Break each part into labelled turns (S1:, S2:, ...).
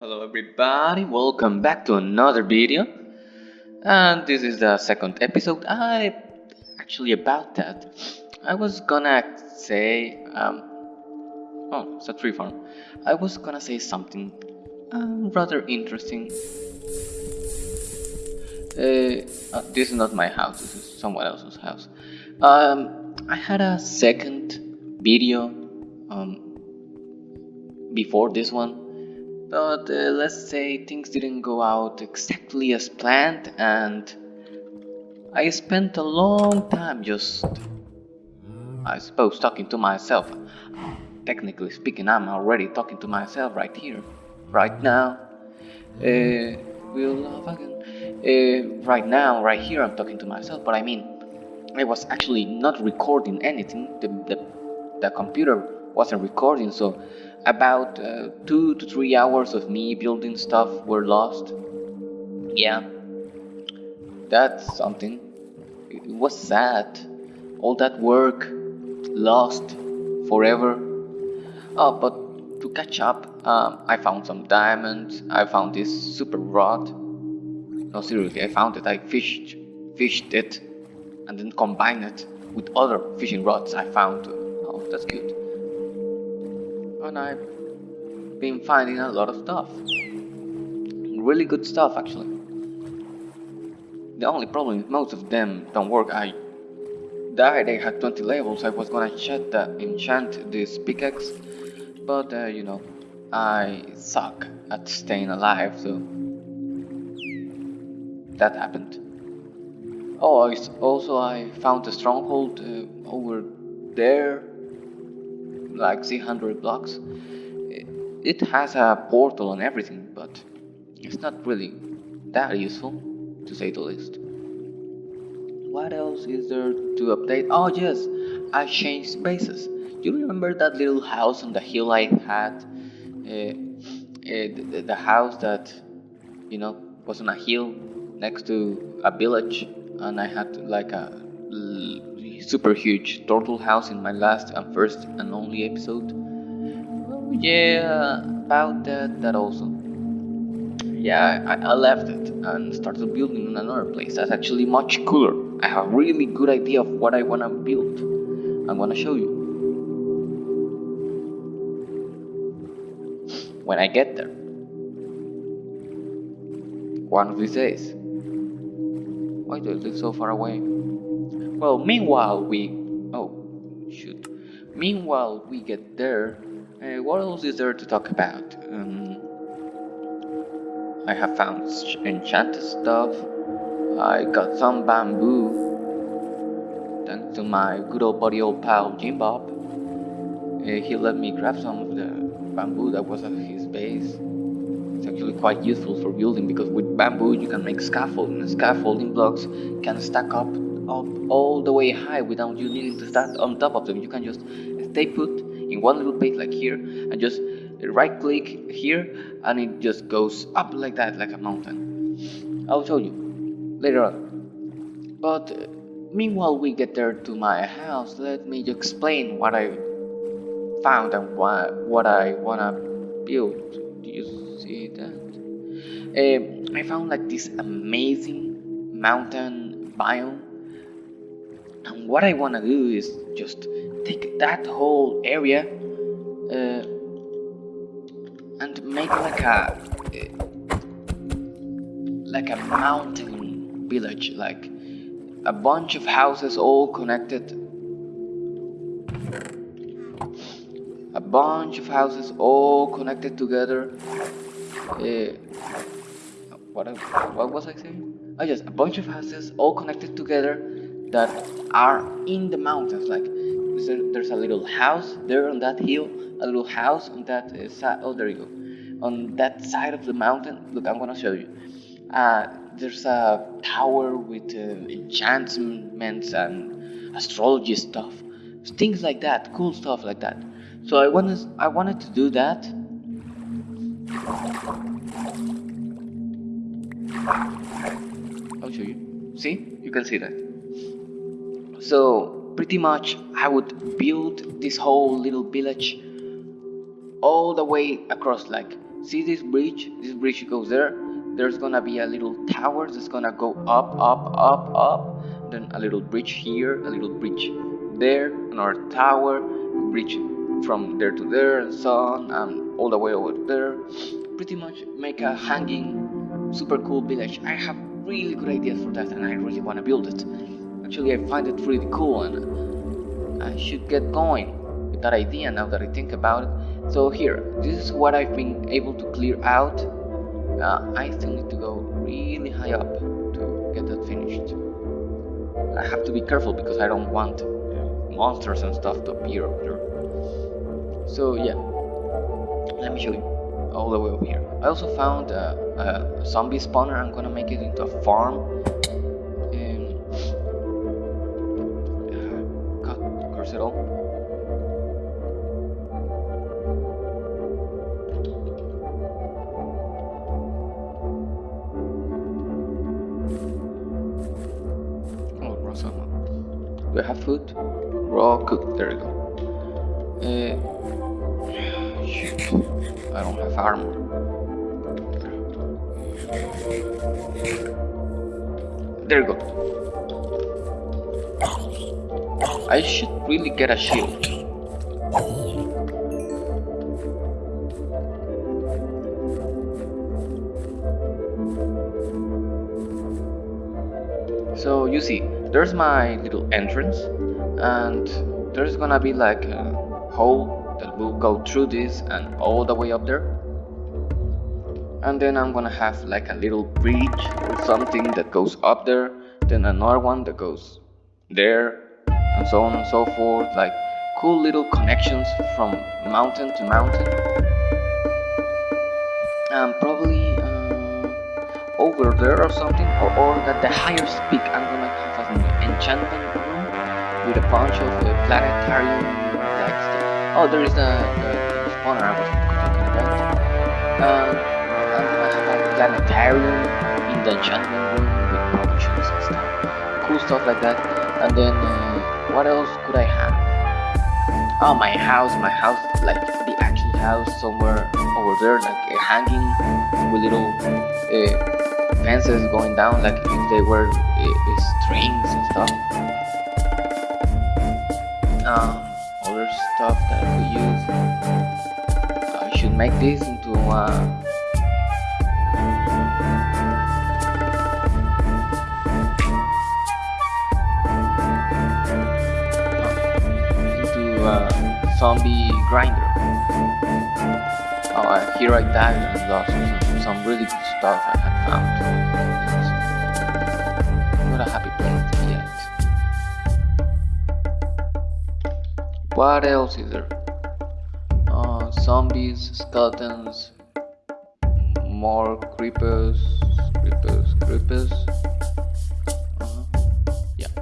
S1: Hello everybody, welcome back to another video. And this is the second episode. I actually about that. I was gonna say um oh it's a tree farm. I was gonna say something um, rather interesting. Uh, uh, this is not my house. This is someone else's house. Um I had a second video um before this one but uh, let's say things didn't go out exactly as planned and I spent a long time just I suppose talking to myself. Technically speaking I'm already talking to myself right here right now. Uh, we'll love again. Uh, right now right here I'm talking to myself but I mean I was actually not recording anything. The, the, the computer wasn't recording so about uh, two to three hours of me building stuff were lost. Yeah, that's something. It was sad. All that work lost forever. Oh, but to catch up, um, I found some diamonds. I found this super rod. No, seriously, I found it. I fished, fished it, and then combined it with other fishing rods I found. Oh, that's good and I've been finding a lot of stuff. Really good stuff, actually. The only problem is most of them don't work. I died, I had 20 levels, I was gonna enchant, the, enchant this pickaxe, but uh, you know, I suck at staying alive, so that happened. Oh, also I found a stronghold uh, over there like 300 blocks. It has a portal and everything, but it's not really that useful, to say the least. What else is there to update? Oh yes, I changed bases. You remember that little house on the hill I had? Uh, uh, the house that, you know, was on a hill next to a village and I had like a super huge turtle house in my last and first and only episode. Well, yeah, about that, that also. Yeah, I, I left it and started building in another place. That's actually much cooler. I have a really good idea of what I wanna build. I'm gonna show you. When I get there. One of these days. Why do I live so far away? Well, meanwhile we... Oh, shoot. Meanwhile we get there, uh, what else is there to talk about? Um, I have found enchanted stuff. I got some bamboo. Thanks to my good old buddy old pal Jim Bob. Uh, he let me grab some of the bamboo that was at his base. It's actually quite useful for building because with bamboo you can make scaffolding. And scaffolding blocks can stack up up all the way high without you needing to stand on top of them. You can just stay put in one little place like here and just right click here and it just goes up like that like a mountain. I'll show you later on. But uh, meanwhile we get there to my house, let me explain what I found and what, what I wanna build. Do you see that? Uh, I found like this amazing mountain biome and what I want to do is just take that whole area uh, and make like a like a mountain village like a bunch of houses all connected a bunch of houses all connected together uh, what, what was I saying? Oh yes, a bunch of houses all connected together that are in the mountains like there's a little house there on that hill a little house on that uh, side oh there you go on that side of the mountain. Look i'm gonna show you. Uh, there's a tower with uh, enchantments and astrology stuff things like that cool stuff like that. So i wanted i wanted to do that. I'll show you. See? You can see that so pretty much I would build this whole little village all the way across like see this bridge? This bridge goes there. There's gonna be a little tower that's gonna go up up up up. Then a little bridge here a little bridge there another tower bridge from there to there and so on and all the way over there. Pretty much make a hanging super cool village. I have really good ideas for that and i really want to build it actually i find it really cool and i should get going with that idea now that i think about it so here this is what i've been able to clear out uh, I still need to go really high up to get that finished. I have to be careful because I don't want monsters and stuff to appear over there. So yeah, let me show you all the way over here. I also found a, a zombie spawner. I'm gonna make it into a farm. Food? Raw cooked. There you go. Uh. I don't have armor. There you go. I should really get a shield. So you see, there's my little entrance and there's gonna be like a hole that will go through this and all the way up there. And then I'm gonna have like a little bridge or something that goes up there then another one that goes there and so on and so forth like cool little connections from mountain to mountain. And probably uh, over there or something or, or at the highest peak I'm gonna enchantment room with a bunch of uh, planetarium like stuff. Oh, there is the, the, the spawner I was talking about. Um, I'm a planetarium in the enchantment room with potions and stuff. Cool stuff like that. And then, uh, what else could I have? Oh, my house, my house, like the actual house somewhere over there, like uh, hanging with little uh, fences going down, like if they were strings and stuff. Um, other stuff that I could use. I should make this into uh, into a zombie grinder. Oh, uh, here I died and lost some, some really good stuff I had found not a happy place yet. What else is there? Uh, zombies, skeletons, more creepers, creepers, creepers. Uh -huh. Yeah.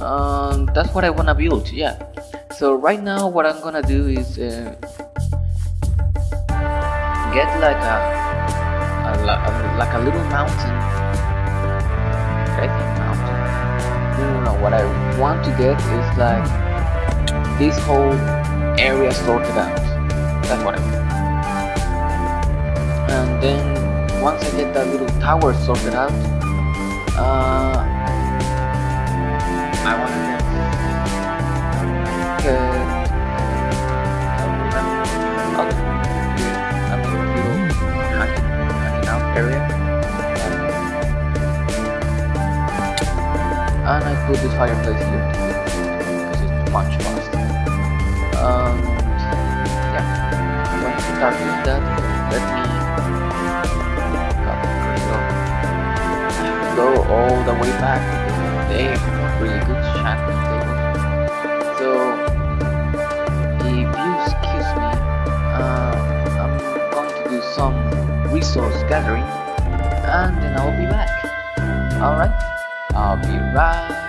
S1: Um, that's what I wanna build. Yeah. So right now, what I'm gonna do is uh, get like a, a, like a little mountain. No, what I want to get is like this whole area sorted out. That's what I mean. And then once I get that little tower sorted out, uh, I want to get, get I little hanging out area. And I put this fireplace here because it's much faster. Um, yeah, once you start doing that, let me go all the way back they have really good enchanting tables. So if you excuse me, uh, I'm going to do some resource gathering and then I'll be back. Alright? I'll be right